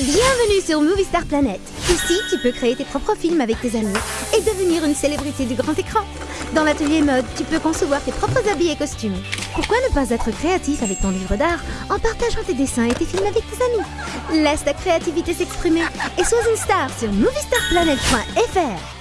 Bienvenue sur Movie Star Planet. Ici, tu peux créer tes propres films avec tes amis et devenir une célébrité du grand écran. Dans l'atelier mode, tu peux concevoir tes propres habits et costumes. Pourquoi ne pas être créatif avec ton livre d'art en partageant tes dessins et tes films avec tes amis? Laisse ta créativité s'exprimer et sois une star sur moviestarplanet.fr.